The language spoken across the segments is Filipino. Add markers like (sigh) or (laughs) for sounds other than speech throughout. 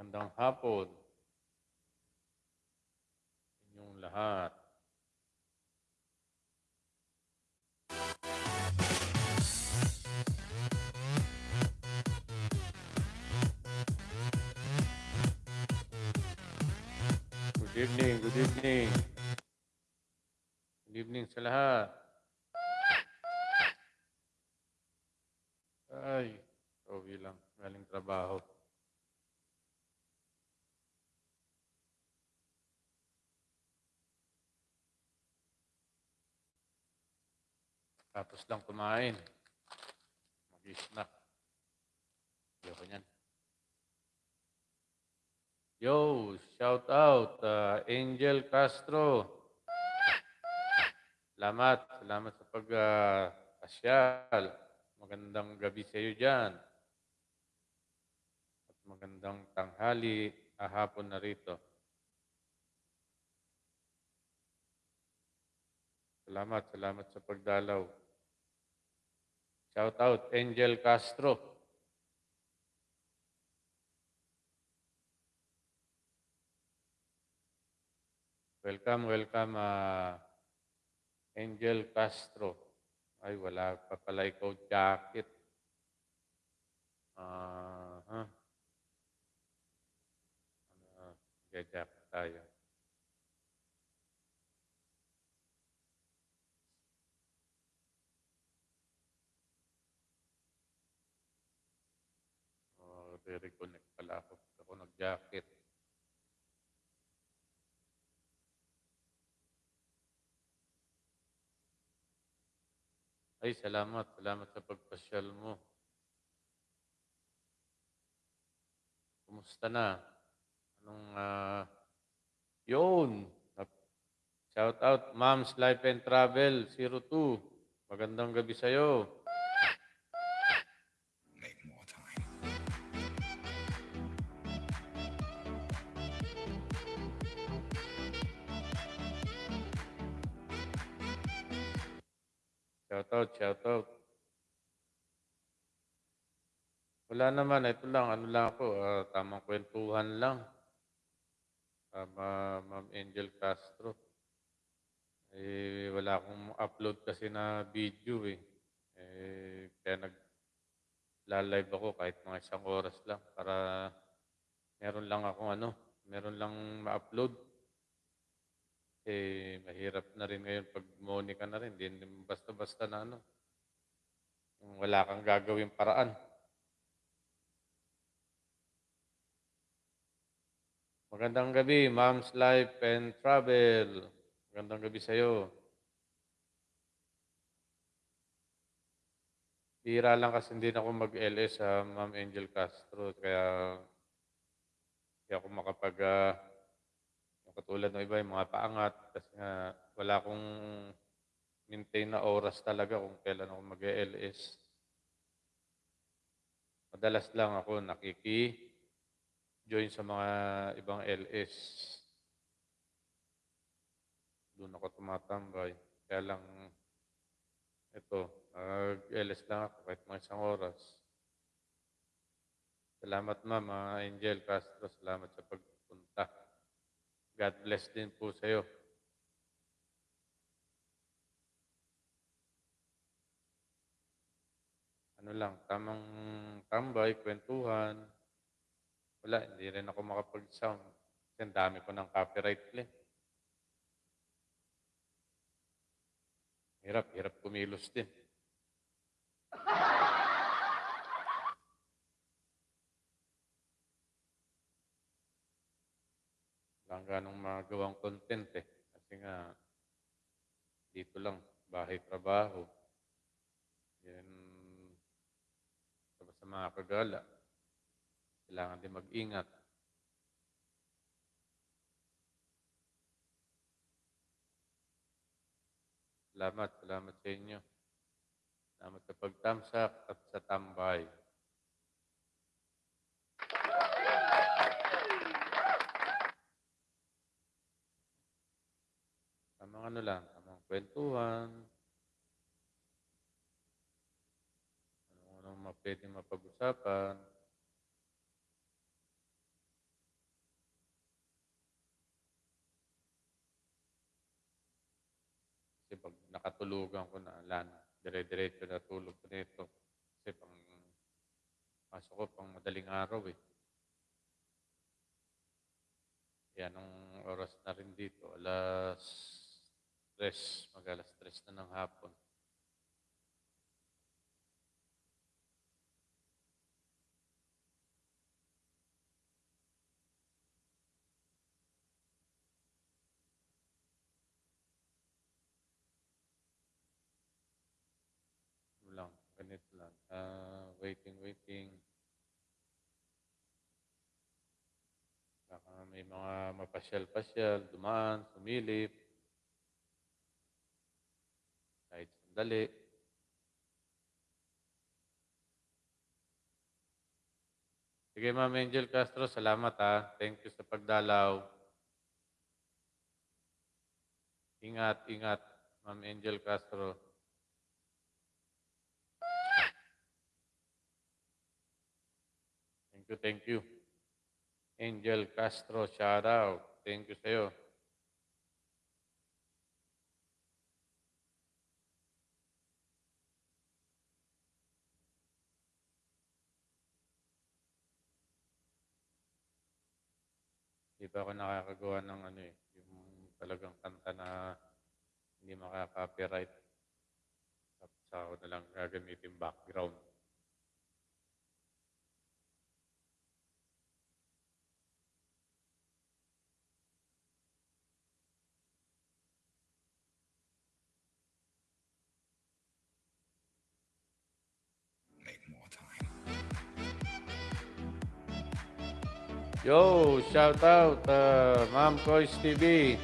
Magandang hapon. Inyong lahat. Good evening, good evening. Good evening sa lahat. Ay, okay lang. Galing trabaho. Tapos lang kumain. Mag-snack. Ayoko niyan. Yo, shout out uh, Angel Castro. Salamat, salamat sa pag uh. Magandang gabi sa iyo diyan. At magandang tanghali, ahapon na rito. Salamat, salamat sa pagdalaw. Shout out Angel Castro. Welcome, welcome uh, Angel Castro. Ay, wala pa pala ikaw jacket. Uh, uh, jacket tayo. Oh, re-reconnect pala ako. Ako nag-jacket. Ay, salamat. Salamat sa pagpasyal mo. Kumusta na? Anong, uh, yun. Shout out, Mom's Life and Travel 02. Magandang gabi sa'yo. Shout out, shout out. Wala naman, ito lang, ano lang ako, ah, tamang kwentuhan lang. Tama, Ma'am Angel Castro. Eh, wala akong upload kasi na video eh. Eh, kaya nag live ako kahit mga isang oras lang para meron lang akong ano, meron lang ma-upload. Eh, mahirap na rin ngayon pag Monica na rin. Hindi basta-basta na ano. Wala kang gagawing paraan. Magandang gabi, Mom's Life and Travel. Magandang gabi sa'yo. Bira lang kasi hindi na ako mag-LS sa Ma'am Angel Castro. Kaya hindi ako makapag... Uh, katulad ng iba, yung mga paangat. Kasi nga, wala akong maintain na oras talaga kung kailan ako mag-LS. Madalas lang ako nakiki-join sa mga ibang LS. Doon ako tumatambay. Kaya lang, ito, nag-LS lang ako kahit mga isang oras. Salamat ma'am, Angel Castro. Salamat sa pagpunta. God bless din po sa iyo. Ano lang, tamang tambay, kwentuhan. Wala, hindi rin ako makapag-sound. Kasi ang dami ko ng copyright claim. Hirap, hirap kumilos din. (laughs) ganong magawang content eh. Kasi nga, dito lang, bahay, trabaho. Yan, sa mga kagala. Kailangan din mag-ingat. Salamat, salamat sa inyo. Salamat sa pagtamsak at sa tambay. ano lang, tamang kwentuhan, anong pwede mapag-usapan. Kasi pag nakatulugan ko na, alam, dire-diretso na tulog ko nito. Kasi pang pasok ko pang madaling araw eh. Yan ang oras na rin dito, alas 3, mag alas 3 na ng hapon. Lang, ganito lang. Ah, waiting, waiting. Baka may mga mapasyal-pasyal, dumaan, sumilip. Sandali. Sige, Ma'am Angel Castro, salamat ha. Thank you sa pagdalaw. Ingat, ingat, Ma'am Angel Castro. Thank you, thank you. Angel Castro, shout out. Thank you sa'yo. Pa ako nakakagawa ng ano eh, yung talagang kanta na hindi makaka-copyright. Tapos ako na lang gagamitin background. Yo, shout out uh, Ma'am Kois TV.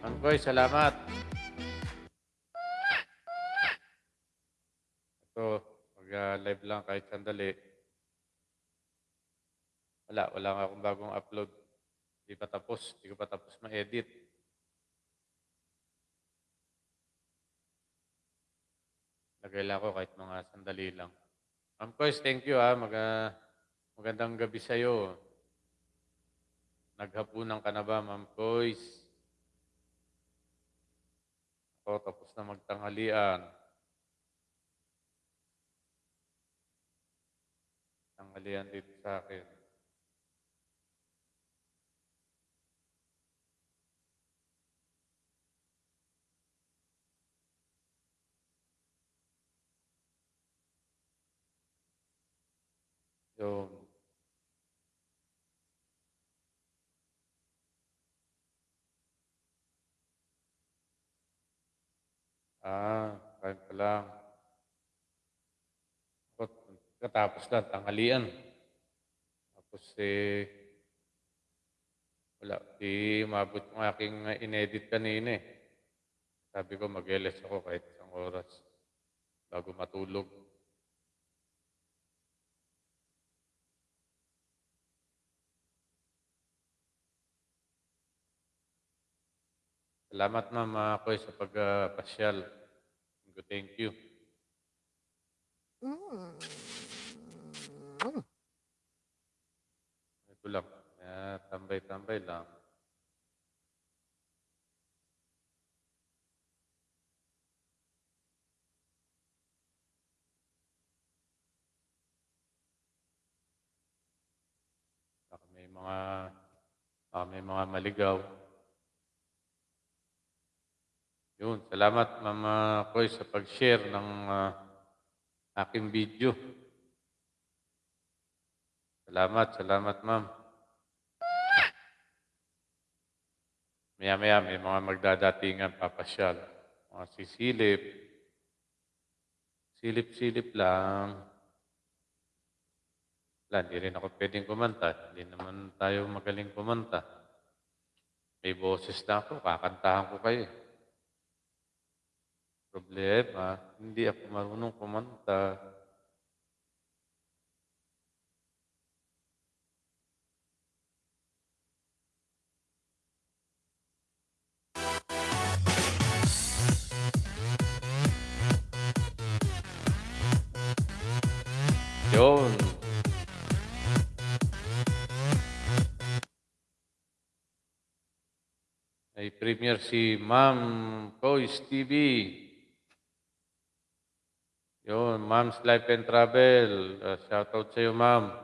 Ma'am Kois, salamat. Ito, mag-live lang kahit sandali. Wala, wala nga akong bagong upload. Hindi pa tapos, hindi ko pa tapos ma-edit. Lagay lang ako kahit mga sandali lang. Ma'am Kois, thank you ha. Mag, ah, magandang gabi sa'yo. Naghapunan ka na ba, Ma'am Kois? Ako, tapos na magtanghalian. Tanghalian dito sa akin. Yun. Ah, kain pa lang. Ako, katapos lang, tanghalian. Tapos eh, wala, di umabot yung aking uh, inedit kanina eh. Sabi ko, mag-LS ako kahit isang oras bago matulog. Salamat ma'am uh, Koy sa pagpasyal. Thank you. Mm. Ito lang. Uh, tambay-tambay lang. Baka may mga baka may mga maligaw. Yun, salamat Mama Koy sa pag-share ng ah, aking video. Salamat, salamat ma'am. Maya-maya may mga magdadatingan papasyal. Mga sisilip. Silip-silip lang. Wala, hindi rin ako pwedeng kumanta. Hindi naman tayo magaling kumanta. May boses na ako, kakantahan ko kayo. eh. Problema, hindi ako marunong kumanta. Yun. May premiere si Ma'am Kois TV. Yun, Mom's Life and Travel. Uh, shoutout sa iyo, ma'am.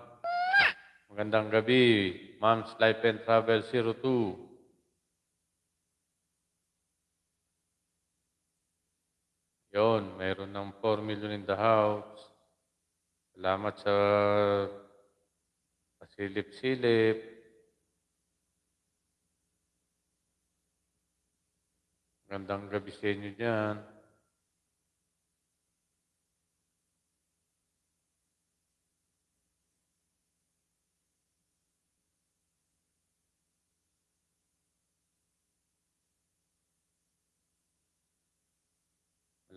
Magandang gabi. Mom's Life and Travel 02. Yun, mayroon ng 4 million in the house. Salamat sa pasilip-silip. Magandang gabi sa inyo dyan.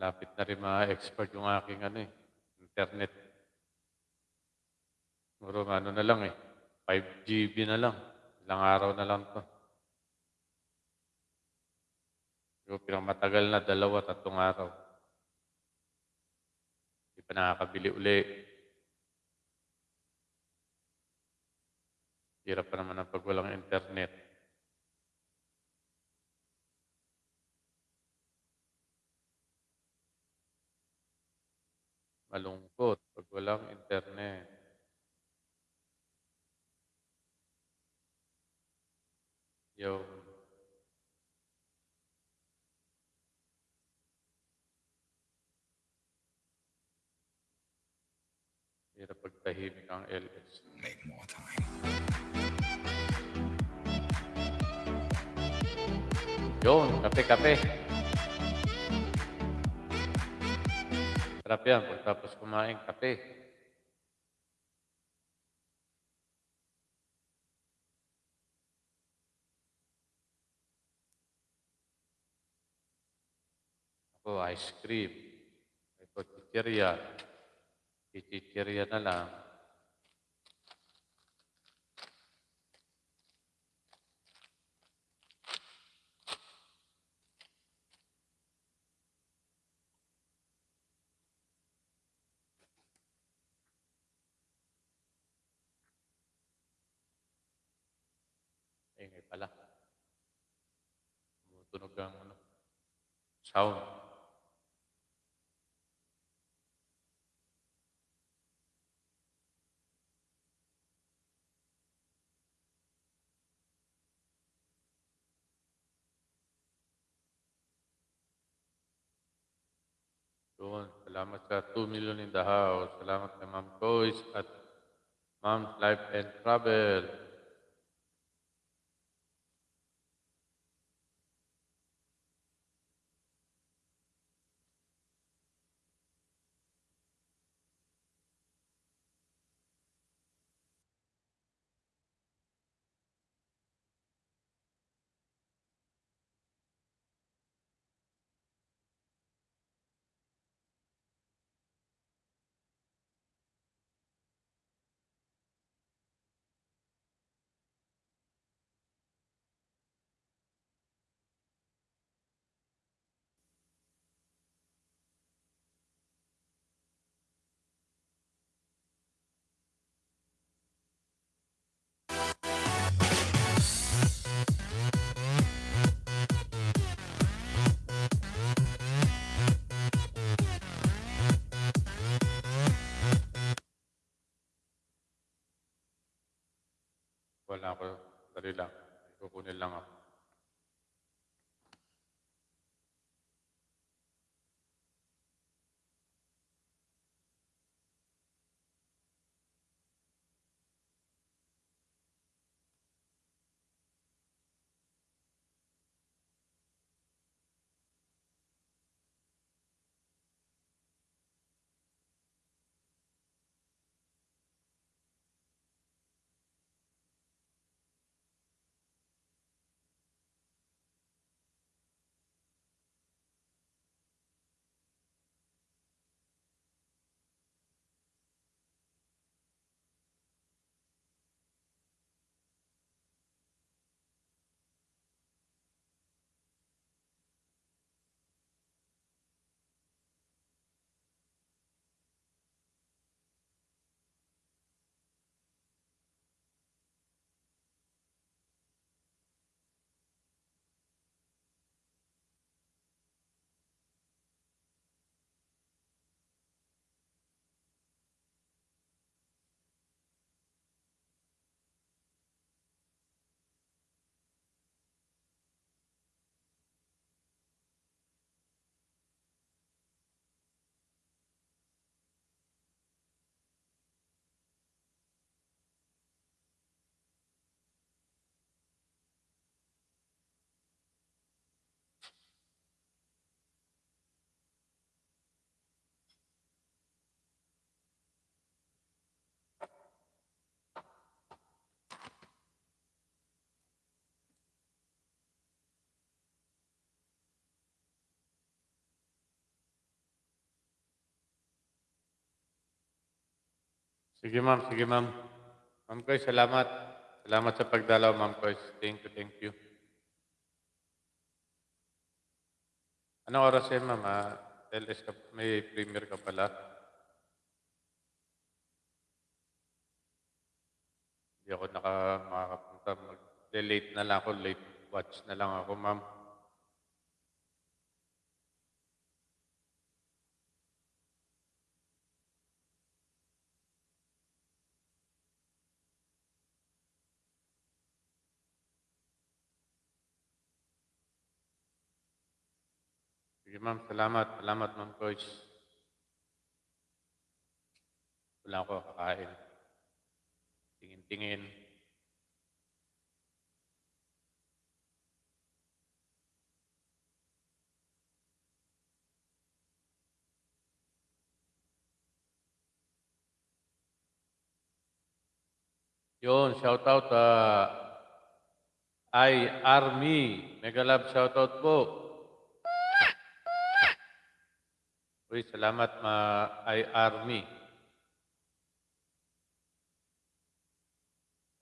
Malapit na rin ma-expert yung aking ano eh, internet. Siguro ano na lang eh, 5 GB na lang. Ilang araw na lang to. Siguro pinamatagal na, dalawa, tatlong araw. Hindi pa nakakabili uli. Hirap pa naman ang pag walang internet. Malungkot pag walang internet. Yo. Hirap pagtahimik ang LS. Make more time. Yun, kape-kape. Sarap yan pagtapos kumain, kape. Ako, ice cream. Ito, chichirya. Chichirya na lang. Ingay pala. Tumutunog ang ano, sound. Doon, salamat sa 2 million in the house. Salamat kay Ma'am Joyce at Ma'am Life and Travel. Sige ma'am, sige ma'am. Ma'am Koy, salamat. Salamat sa pagdalaw, ma'am Koy. Thank you, thank you. Anong oras yan, ma'am? Ah, LS ka, may premier ka pala. Hindi ako naka. Mag-late na lang ako. Late watch na lang ako, ma'am. Sige ma'am, salamat. Salamat ma'am Coach. Wala ako kakain. Tingin-tingin. Yun, shout out uh, I Army. Mega love shout out po. Uy, salamat ma I Army.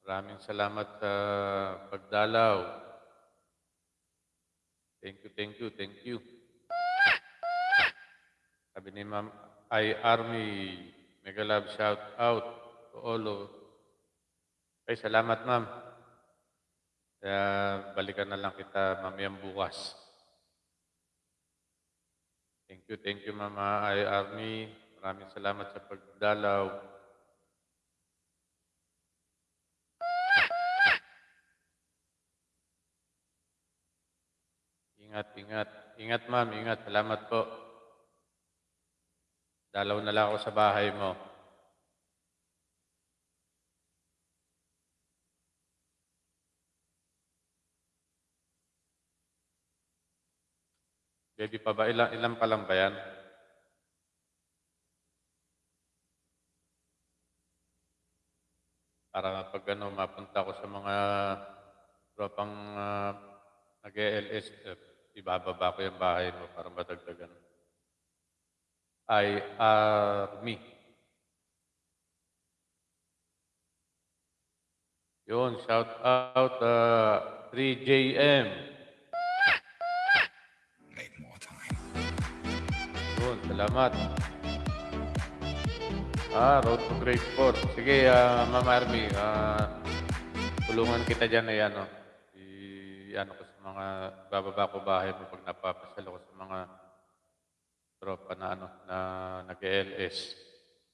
Maraming salamat sa pagdalaw. Thank you, thank you, thank you. Sabi ni Ma'am I Army, mega love shout out to all of ay, salamat ma'am. Kaya balikan na lang kita mamayang bukas. Thank you, thank you Mama I Army. Maraming salamat sa pagdalaw. Ingat, ingat. Ingat ma'am, ingat. Salamat po. Dalaw na lang ako sa bahay mo. Baby pa ba? Ilan, ilan pa lang ba yan? Para pag ano, mapunta ko sa mga tropang uh, nag-ELS, eh, ibababa ko yung bahay mo para madagdagan. I Army. Yun, shout out uh, 3JM. Salamat. Ah, road to grade 4. Sige, ah, Ma'am Army, ah, tulungan kita dyan na yan, no? I, ano ko sa mga, bababa ko bahay mo pag napapasal ko sa mga tropa na, ano, na nag-LS.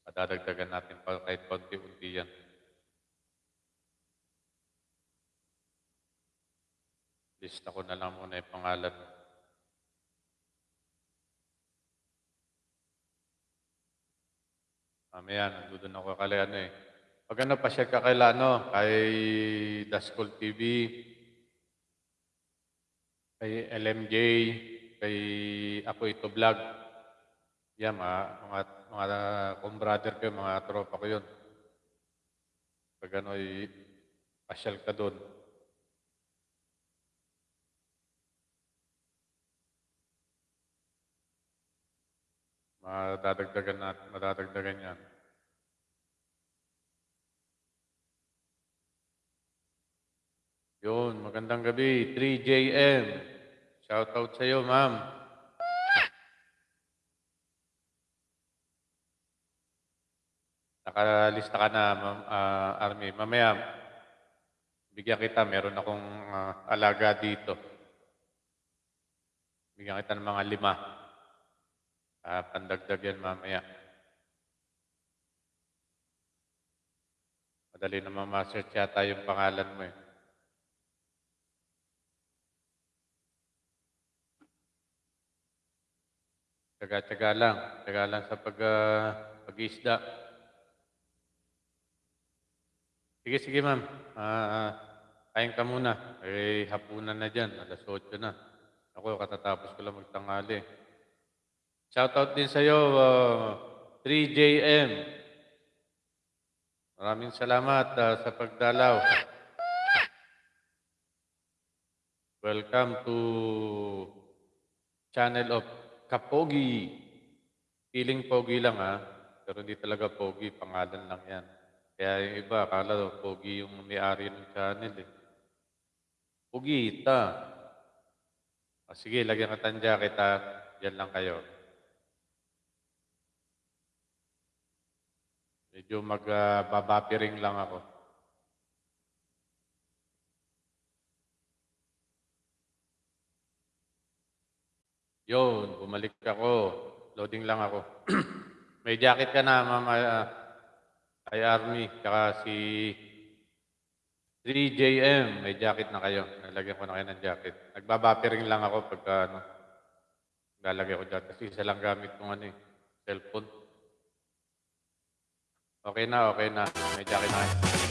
Padadagdagan natin pa kahit konti-unti yan. Lista ko na lang muna yung pangalan mo. Mamaya, nandun ako kay ano eh. Pag ano, pa-share ka kay ano, kay Daskol TV, kay LMJ, kay Ako Ito Vlog. Yan, mga, mga, mga kumbrother ko, mga tropa ko yun. Pag ano, pasyal ka doon. Madadagdagan natin, madadagdagan yan. Yun, magandang gabi. 3JM. Shout out sa iyo, ma'am. Nakalista ka na, ma'am, ah, Army. Mamaya, bigyan kita. Meron akong ah, alaga dito. Bigyan kita ng mga lima. Ah, pandagdag yan mamaya. Madali na ma-search yata yung pangalan mo eh. Tsaga-tsaga lang. Tsaga lang sa pag, ah, pag-isda. Sige, sige ma'am. Ah, kain ka muna. Eh, hapunan na dyan. Alas 8 na. Ako, katatapos ko lang magtangali. Shoutout din sa iyo, uh, 3JM. Maraming salamat ah, sa pagdalaw. Welcome to channel of Kapogi. Feeling pogi lang ha, pero hindi talaga pogi, pangalan lang yan. Kaya yung iba, akala pogi yung may-ari ng channel eh. Pugita. O sige, lagyan ka ng jacket ha. Diyan lang kayo. Medyo mag-babapiring lang ako. Yun, bumalik ako. Loading lang ako. (clears throat) May jacket ka na, mama. ah, Kay Army, tsaka si 3JM, may jacket na kayo. Nalagyan ko na kayo ng jacket. Nagbabapiring lang ako pagka ano, lalagay ko dyan. Kasi isa lang gamit kong ano eh, cellphone. Okay na, okay na. May jacket na kayo.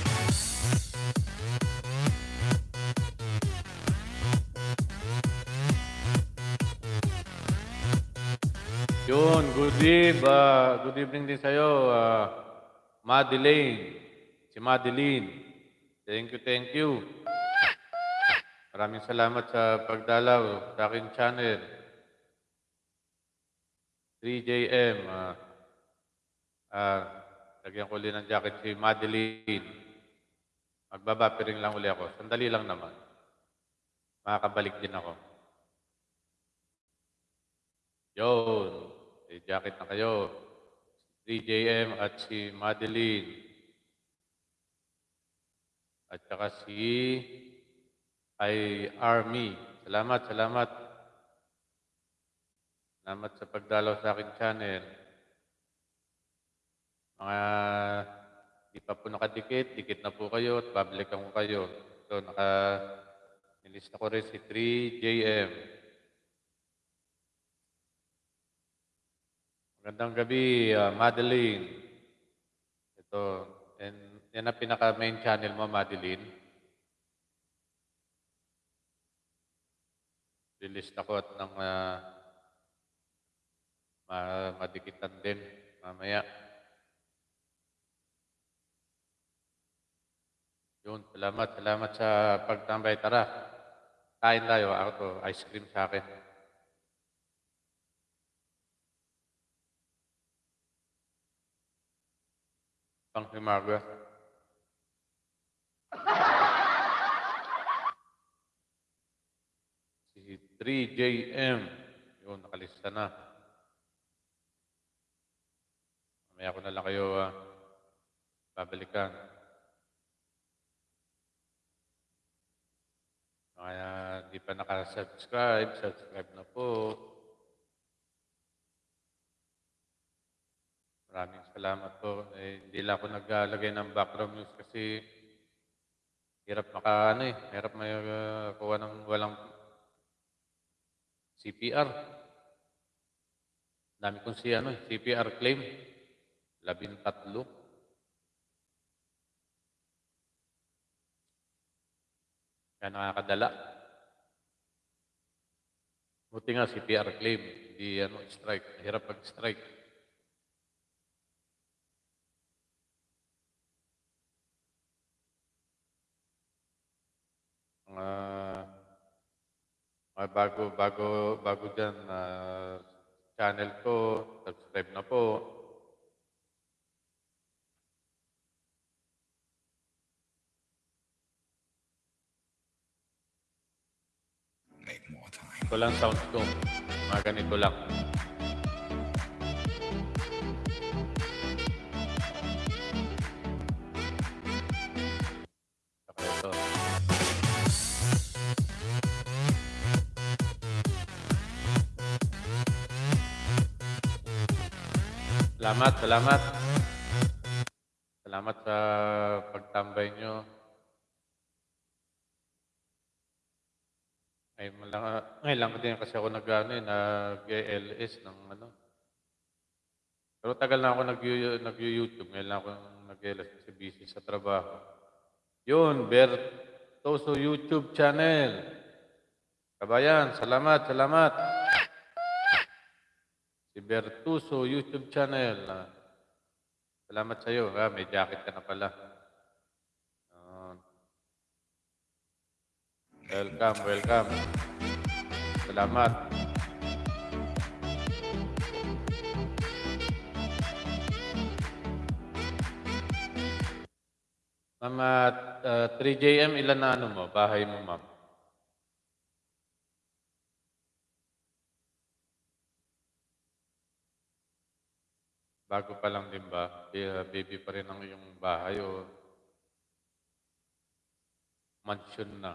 Yun, good eve. ah, good evening din sa'yo, ah, Madeline. Si Madeline. Thank you, thank you. Maraming salamat sa pagdalaw sa aking channel. 3JM. ah ah, lagyan ko ulit ng jacket si Madeline. Magbabapiring lang uli ako. Sandali lang naman. Makakabalik din ako. Yun. May jacket na kayo. Si 3JM at si Madeline. At saka si ay Army. Salamat, salamat. Salamat sa pagdalaw sa aking channel. Mga di pa po nakadikit, dikit na po kayo at babalikan ko kayo. So, naka nilista ko rin si 3JM. Magandang gabi, ah, Madeline. Ito, and, yan ang pinaka-main channel mo, Madeline. Lilista ko at nang ah, ma- madikitan din mamaya. Yun, salamat, salamat sa pagtambay. Tara, kain tayo. Ako to, ice cream sa akin. Pang himaga. (laughs) Si 3JM. Yun, nakalista na. Mamaya ko na lang kayo ah, babalikan. Kaya di pa nakasubscribe, subscribe na po. Maraming salamat po. Eh, hindi lang ako naglalagay ng background news kasi hirap maka ano eh, hirap may uh, kuha ng walang CPR. Dami kong si ano eh, CPR claim. Labing tatlo. Kaya nakakadala. Buti nga CPR claim, hindi ano, strike. Hirap pag-strike. Mga mga bago bago bago diyan na channel ko, subscribe na po. Make more time. Ito lang sound ko. Mga ganito lang. Salamat, salamat. Salamat sa pagtambay nyo. Ay, malang, ngayon lang din kasi ako nag, ano, eh, nag-LS ng ano. Pero tagal na ako nag- nag-YouTube. Ngayon lang ako nag-LS kasi busy sa trabaho. Yun, Bertoso YouTube channel. Kabayan, salamat, salamat. Si Bertuso YouTube channel. Ah, salamat sa iyo. Ah, may jacket ka na pala. Yun. Welcome, welcome. Salamat. Ma'am, at, ah, 3JM, ilan na ano mo, bahay mo, ma'am? Bago pa lang din ba? Kaya baby pa rin ang iyong bahay o mansion na?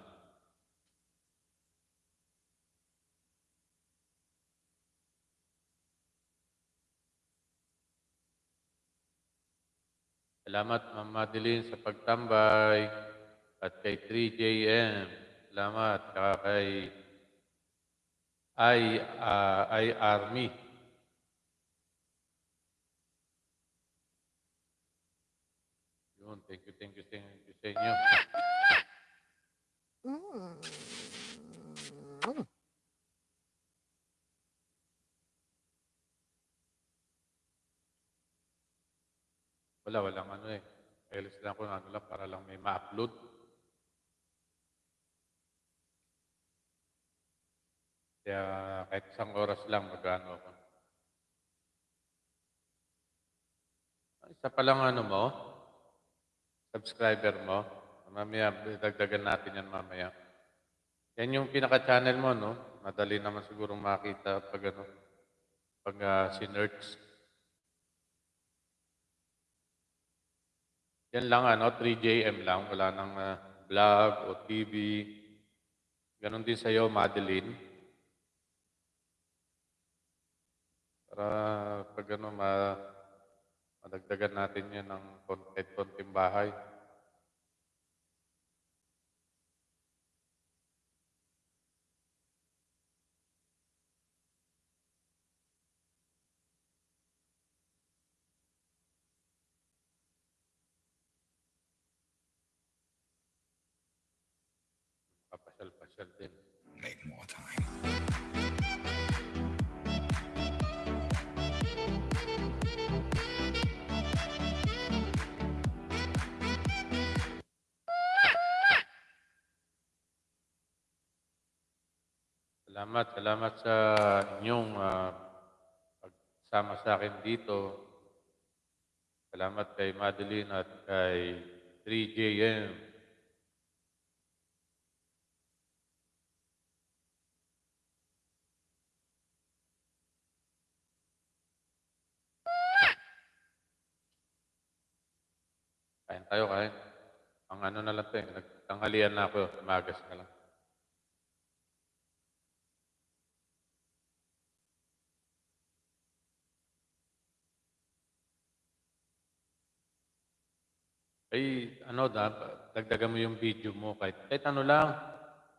Salamat, Ma'am Madeline, sa pagtambay. At kay 3JM. Salamat. Kay I, ah, I Army. Yun, thank you, thank you, thank you sa inyo. Mm. Wala, walang ano eh. Kailis lang ko ano lang para lang may ma-upload. Kaya kahit isang oras lang mag-ano ako. Isa pa lang ano mo, subscriber mo. Mamaya, dagdagan natin yan mamaya. Yan yung pinaka-channel mo, no? Madali naman siguro makita pag ano, pag uh, sinerch. Yan lang ano, 3JM lang, wala nang vlog o TV. Ganon din sa'yo, Madeline. Para pag ano, ma madagdagan natin yan ng kahit konting bahay. Papasyal-pasyal din. Salamat, salamat sa inyong ah, pagsama sa akin dito. Salamat kay Madeline at kay 3JM. Kain tayo, kain. Ang ano na lang to eh, nagtanghalian na ako, magas na lang. Ay, ano, da, dagdagan mo yung video mo kahit, kahit ano lang.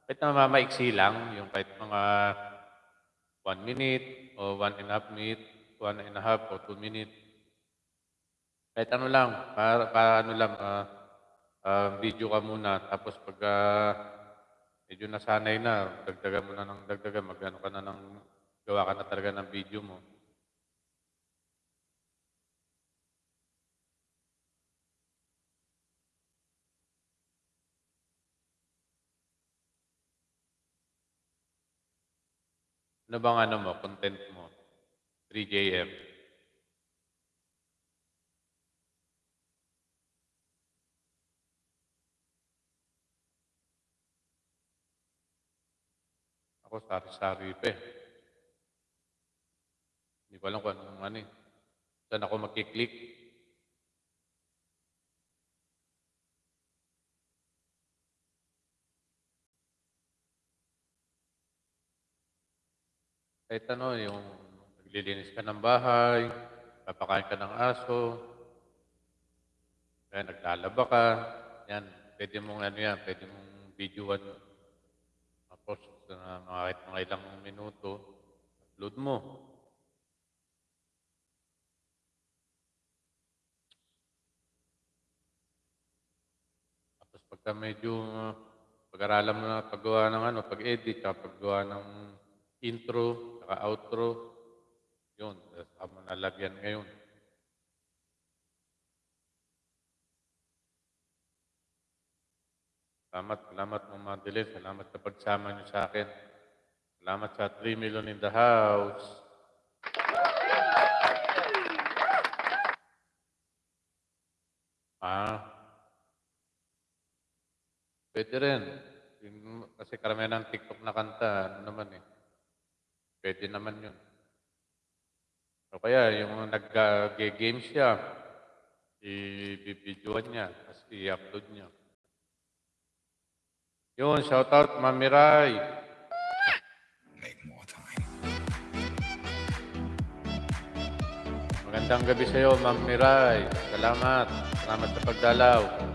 Kahit na mamaiksi lang, yung kahit mga one minute o one and a half minute, one and a half o two minute. Kahit ano lang, para, para ano lang, ah, ah, video ka muna. Tapos pag ah, medyo nasanay na, dagdagan mo na ng dagdagan, magano ka na ng, gawa ka na talaga ng video mo. Ano bang ano mo, content mo? 3JM. Ako, sari-sari pa eh. Hindi ko alam kung anong ano eh. Saan ako magkiklik? Kahit ano, yung naglilinis ka ng bahay, papakain ka ng aso, kaya naglalaba ka, yan, pwede mong ano yan, pwede mong videoan tapos na mga kahit mga ilang minuto, upload mo. Tapos pagka medyo uh, pag-aralan mo na paggawa ng ano, pag-edit, paggawa ng intro, saka outro, yun, saka mo nalagyan ngayon. Salamat, salamat Ma'am Madeline. Salamat sa pagsama niyo sa akin. Salamat sa 3 million in the house. Ah, Pwede rin. Kasi karamihan ng TikTok na kanta, ano naman eh. Pwede naman yun. O kaya, yung nag-game siya, i-videoan niya, tapos i-upload niya. Yun, shoutout, Mami Rai. Magandang gabi sa iyo, Ma'am. Salamat. Salamat sa pagdalaw.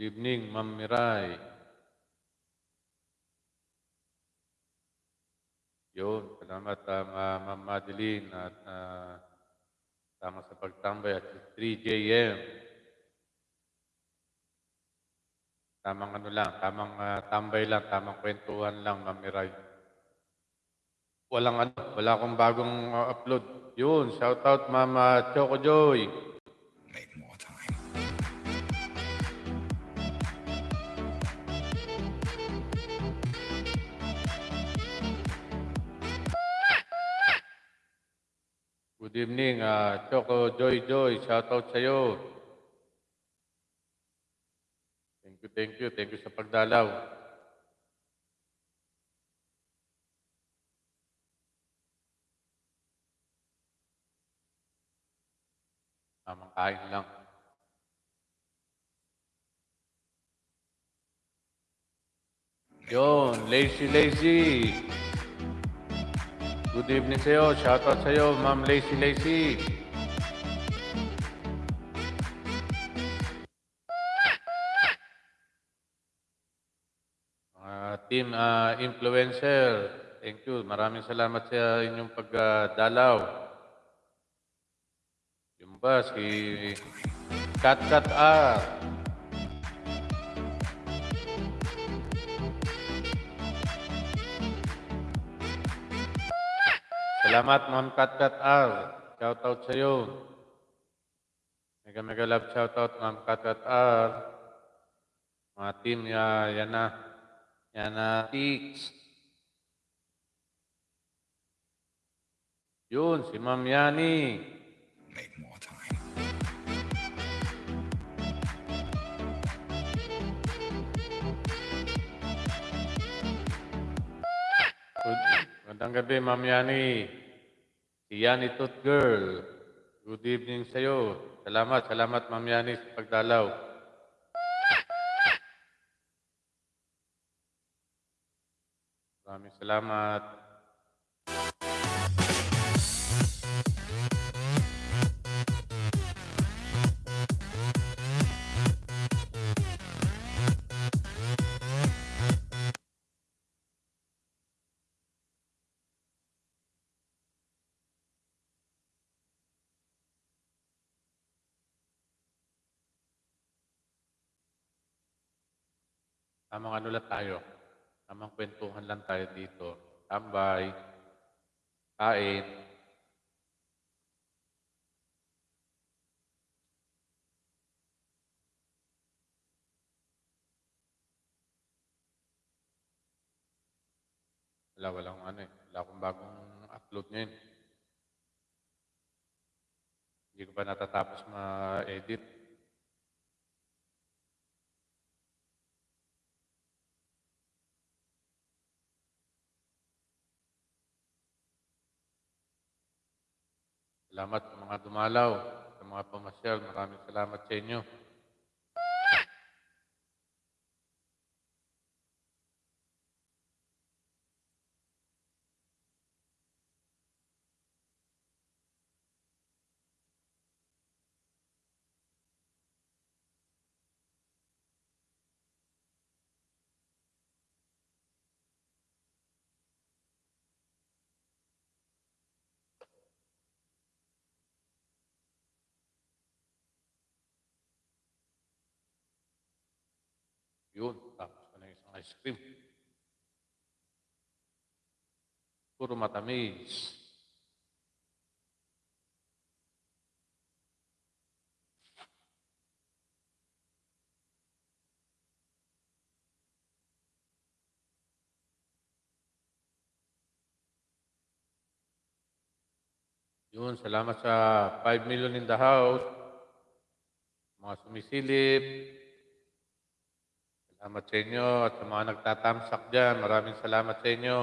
Good evening, Ma'am Miray. Yun, salamat uh, Ma'am Madeline at uh, tama sa pagtambay at 3JM. Tamang ano lang, tamang ah, tambay lang, tamang kwentuhan lang, Ma'am Miray. Walang ano, wala akong bagong ah, upload. Yun, shout out Mama Choco Joy. Make more Good evening, ah, Choco Joy Joy. Shout out sa iyo. Thank you, thank you. Thank you sa pagdalaw. Tamang kain lang. Yon, lazy lazy. Good evening sa iyo. Shout out sa iyo, Ma'am Lazy Lazy. Mga team ah, influencer, thank you. Maraming salamat sa inyong pagdalaw. Yung ba, si Kat Kat R. Salamat, Ma'am Kat Kat R. Shout out sa iyo. Mega mega love shout out, Kat Kat R. Mga team, ya, yan na. Yan na, Tix. Yun, si Ma'am Yani. Make more time. Good, magandang gabi, Ma'am Yani. Si Yani Tooth Girl. Good evening sa iyo. Salamat, salamat, Ma'am Yani, sa pagdalaw. Maraming salamat. Tamang ano lang tayo. Tamang kwentuhan lang tayo dito. Tambay. Kain. Wala, walang ano eh. Wala akong bagong upload ngayon. Hindi ko pa natatapos ma-edit. Salamat sa mga dumalaw, sa mga pamasyal. Maraming salamat sa inyo. Yun, tapos ko na isang ice cream. Puro matamis. Yun, salamat sa 5 million in the house. Mga sumisilip. Salamat sa inyo at sa mga nagtatamsak dyan. Maraming salamat sa inyo.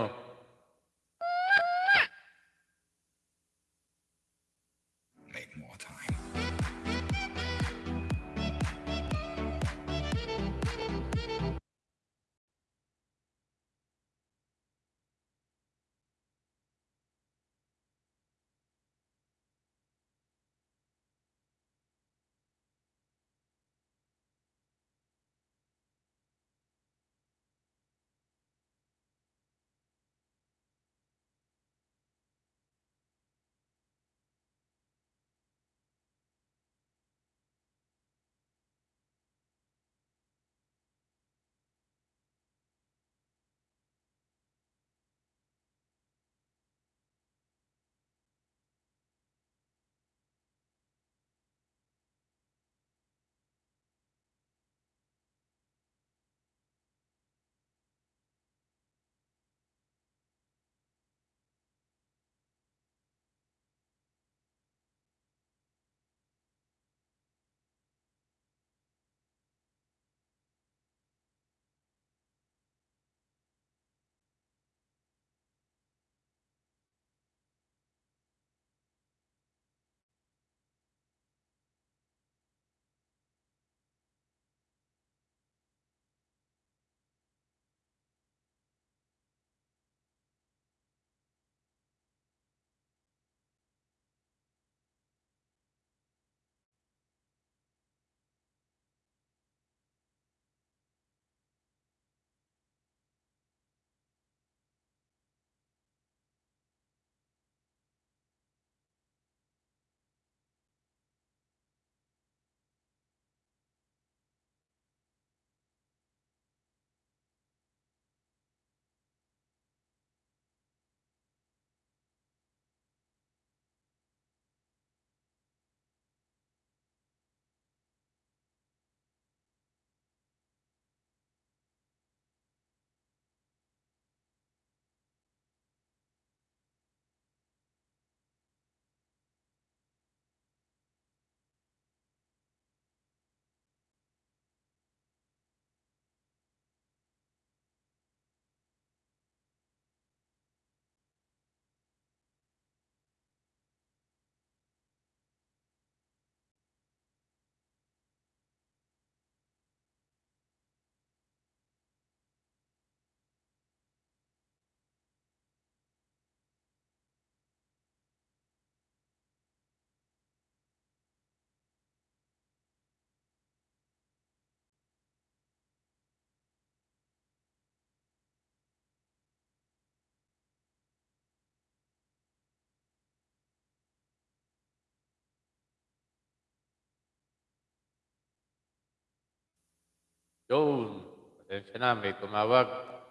Yun. Pasensya na, may tumawag.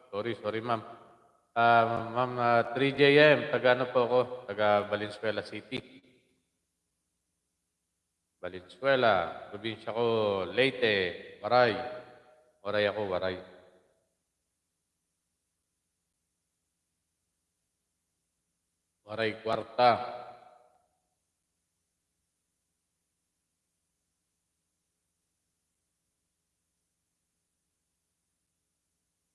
Sorry, sorry ma'am. Ah, ma'am, ah, 3JM, taga ano po ako? Taga Valenzuela City. Valenzuela, probinsya ko, Leyte, Waray. Waray ako, Waray. Waray Kwarta.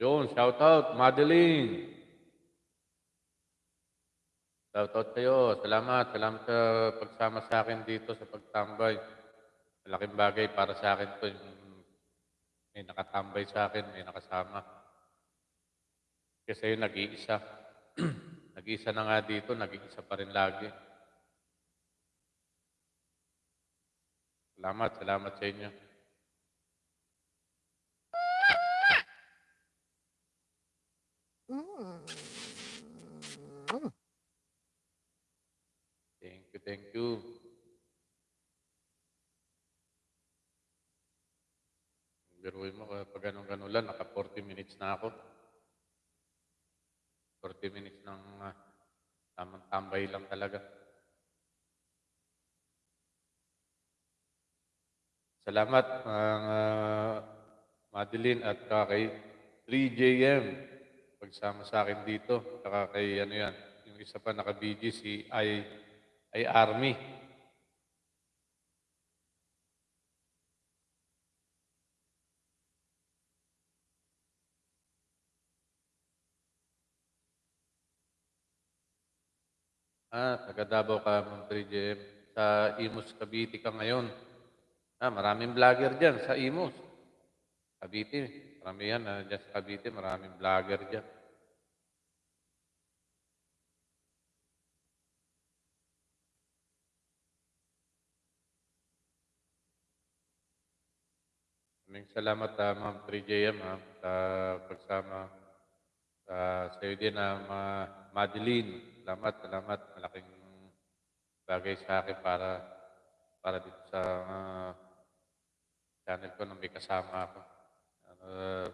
Yun, shout out, Madeline. Shout out kayo. Salamat. Salamat sa pagsama sa akin dito sa pagtambay. Malaking bagay para sa akin to. Yung may nakatambay sa akin, may nakasama. Kasi yung nag-iisa. (clears throat) nag-iisa na nga dito, nag-iisa pa rin lagi. Salamat, salamat sa inyo. Thank you, thank you. Biruin mo, pag ganun-ganun lang, naka 40 minutes na ako. 40 minutes ng ah, tamang tambay lang talaga. Salamat, mga Madeline at saka kay 3JM. Pagsama sa akin dito. Saka kay ano yan, yung isa pa naka-BG, si I ay Army. Ah, taga Davao ka, Ma'am 3JM. Sa Imus, Cavite ka ngayon. Ah, maraming vlogger dyan sa Imus. Cavite. Marami yan. Ah, dyan sa Cavite, maraming vlogger dyan. Maraming salamat, ah, Ma'am 3JM, ah, sa pagsama sa sa'yo din, Ma- Madeline. Salamat, salamat. Malaking bagay sa akin para para dito sa ah, channel ko na may kasama ako. Ah,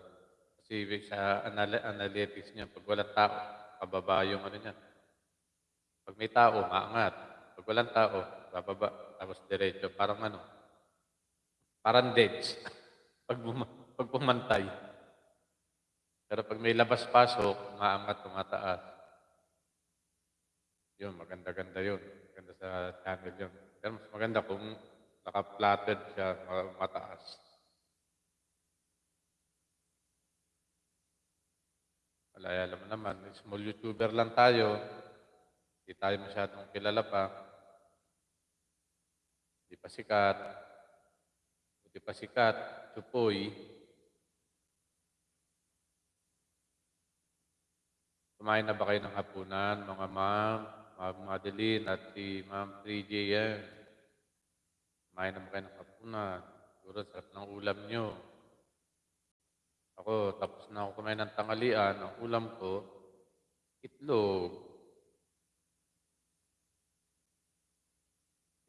kasi sa anal- analytics niya, pag walang tao, pababa yung ano niya. Pag may tao, maangat. Pag walang tao, bababa. Tapos diretso. Parang ano, parang deads. (laughs) pag, pag pumantay. Pero pag may labas-pasok, maangat, tumataas. Yun, maganda-ganda yun. Maganda sa channel yun. Pero mas maganda kung naka-flatted siya, ma- mataas. Wala, alam mo naman, small YouTuber lang tayo. Hindi tayo masyadong kilala pa. Hindi pa sikat. Hindi pa sikat. Chupoy. Kumain na ba kayo ng hapunan, mga ma'am, ma'am Madeline at si ma'am 3J yan? Kumain na ba kayo ng hapunan? Siguro sarap ng ulam nyo. Ako, tapos na ako kumain ng tangalian. Ang ulam ko, itlog.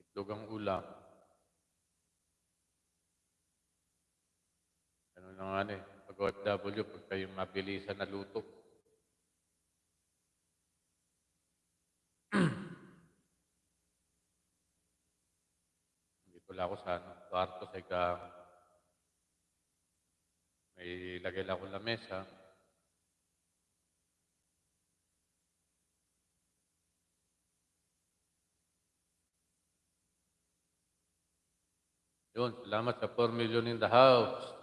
Itlog ang ulam. Ano na nga eh, pag OFW, pag kayong mabilisan na luto. (clears throat) Dito lang ako sa ano, kwarto sa igang. May lagay lang ako lamesa. Yun, salamat sa 4 million in the house.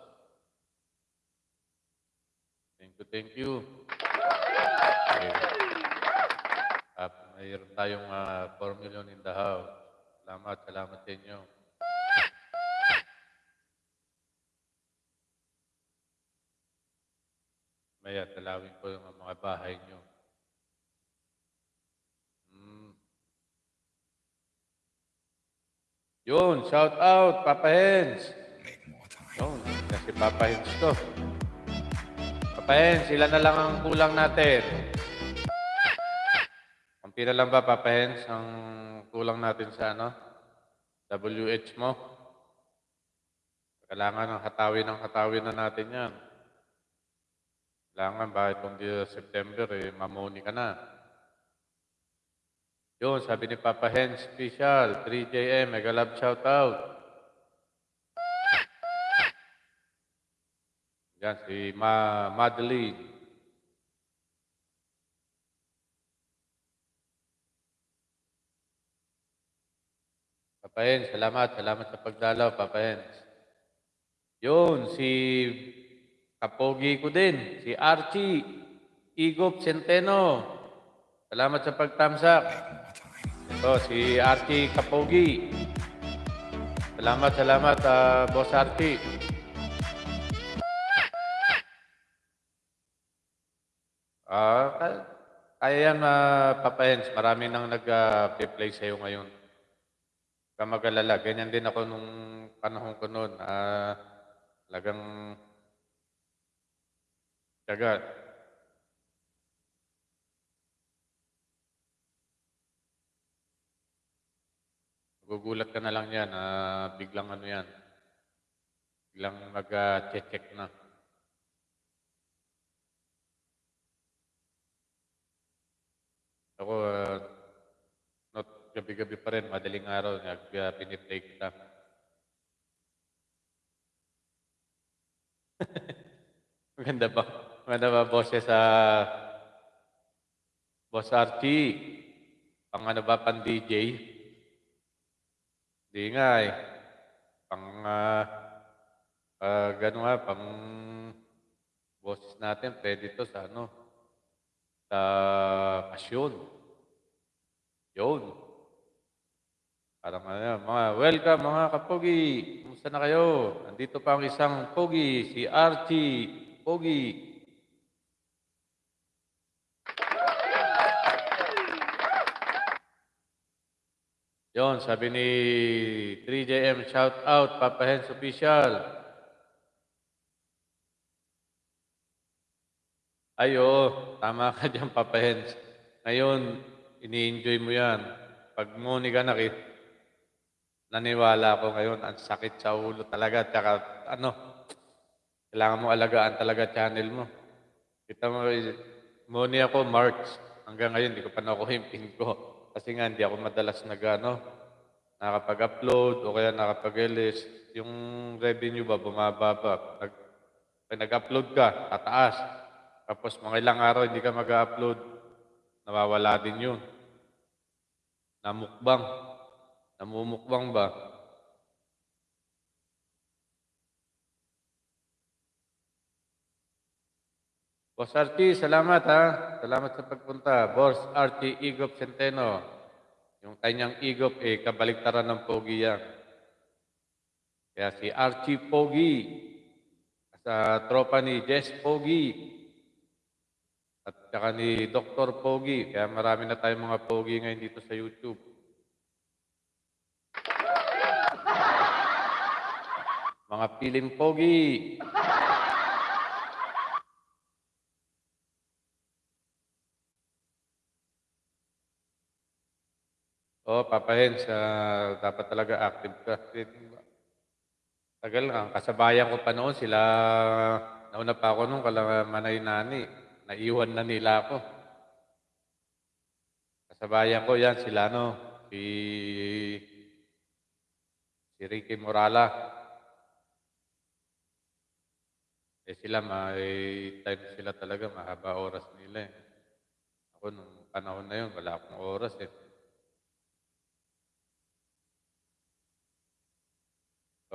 Thank you, thank you. Okay. Uh, mayroon tayong ah, 4 million in the house. Salamat, salamat sa inyo. Maya, talawin ko yung mga bahay nyo. Mm. Yun, shout out, Papa Hens. Yun, kasi Papa Hens to. Papa Hens, sila na lang ang kulang natin. Ang lang ba, Papa Hens, ang kulang natin sa ano? WH mo? Kailangan ng hatawin ng hatawin na natin yan. Kailangan ba itong September, eh, mamoni ka na. Yun, sabi ni Papa Hen, special, 3JM, mega love shout out. Yan, si Ma Madeline. Papa Hen, salamat, salamat sa pagdalaw, Papa Hen. Yun, si kapogi ko din, si Archie Igop Centeno. Salamat sa pagtamsak. Ito, si Archie Kapogi. Salamat, salamat, ah, Boss Archie. Ah, ka- kaya yan, uh, Papa Hens. Marami nang nag-play sa'yo ngayon. Huwag kang mag-alala. Ganyan din ako nung panahon ko noon. Ah, talagang Taga. Gugulat ka na lang yan. ah, biglang ano yan. Biglang mag-check na. Ako, ah, not gabi-gabi pa rin, madaling araw, nag uh, pinitake na. (laughs) Maganda ba? Maganda ba boses sa Boss Archie? Pang ano ba, pang DJ? Di nga eh. Pang, ah, ah, gano'n nga, pang boses natin, pwede to sa ano, sa pasyon. Yun. Parang ano mga welcome mga kapogi. Kumusta na kayo? Nandito pa ang isang pogi, si Archie Pogi. Yon, sabi ni 3JM, shout out, Papa Hens Official. Ay, oo, tama ka (laughs) dyan, Papa Hens. Ngayon, ini-enjoy mo yan. Pag nguni ka nakit, naniwala ako ngayon, ang sakit sa ulo talaga. Tsaka, ano, kailangan mo alagaan talaga channel mo. Kita mo, nguni ako, March. Hanggang ngayon, hindi ko pa nakuha yung pin ko. Kasi nga, hindi ako madalas nag, ano, nakapag-upload o kaya nakapag-release. Yung revenue ba, bumababa. Pag, pag nag-upload ka, tataas. Tapos mga ilang araw hindi ka mag-upload, nawawala din yun. Namukbang. Namumukbang ba? Boss RT, salamat ha. Salamat sa pagpunta. Boss RT Igop Centeno. Yung kanyang Igop, eh, kabaliktaran ng Pogi yan. Kaya si Archie Pogi, sa tropa ni Jess Pogi, at saka ni Dr. Pogi. Kaya marami na tayong mga Pogi ngayon dito sa YouTube. Mga piling Pogi. Oh, Papa Hens, ah, dapat talaga active ka. Tagal nga, kasabayan ko pa noon sila, nauna pa ako nung kala manay nani, naiwan na nila ako. Kasabayan ko yan, sila no, si, si Ricky Morala. Eh sila, may time sila talaga, mahaba oras nila eh. Ako nung panahon na yun, wala akong oras eh.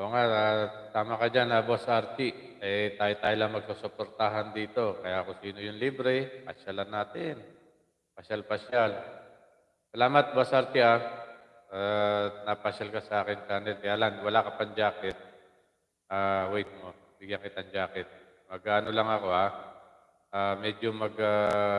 Oo nga, ah, tama ka dyan, ah, Boss Arti. Eh, tayo-tayo lang magsusuportahan dito. Kaya kung sino yung libre, pasyalan natin. Pasyal-pasyal. Salamat, Boss Arti, ah. Ah, napasyal ka sa akin channel. Kaya lang, wala ka pang jacket. Ah, wait mo, bigyan kitang jacket. Mag-ano lang ako, ah. Ah, medyo mag... ah,